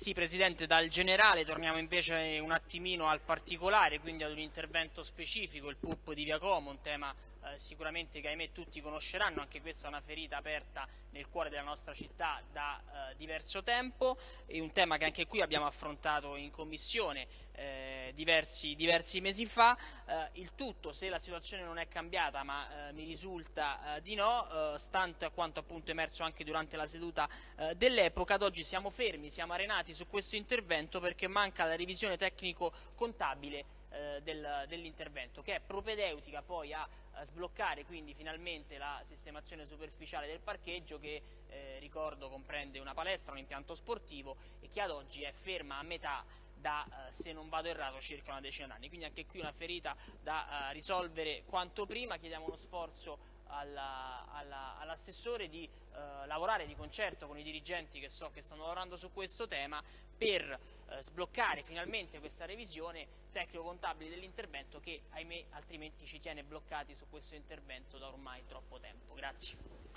Sì, Presidente, dal generale torniamo invece un attimino al particolare, quindi ad un intervento specifico, il PUP di Via Como, un tema eh, sicuramente che ahimè tutti conosceranno, anche questa è una ferita aperta nel cuore della nostra città da eh, diverso tempo, è un tema che anche qui abbiamo affrontato in Commissione eh, diversi, diversi, mesi fa, eh, il tutto se la situazione non è cambiata ma eh, mi risulta eh, di no, stante a quanto appunto emerso anche durante la seduta dell'epoca, ad oggi siamo fermi, siamo arenati su questo intervento perché manca la revisione tecnico-contabile eh, del, dell'intervento che è propedeutica poi a, a, sbloccare quindi finalmente la sistemazione superficiale del parcheggio che eh, ricordo comprende una palestra, un impianto sportivo e che ad oggi è ferma a metà da, eh, se non vado errato, circa una decina d'anni. Quindi anche qui una ferita da eh, risolvere quanto prima, chiediamo uno sforzo all'assessore di eh, lavorare di concerto con i dirigenti che so che stanno lavorando su questo tema per eh, sbloccare finalmente questa revisione tecnico-contabile dell'intervento che ahimè altrimenti ci tiene bloccati su questo intervento da ormai troppo tempo. Grazie.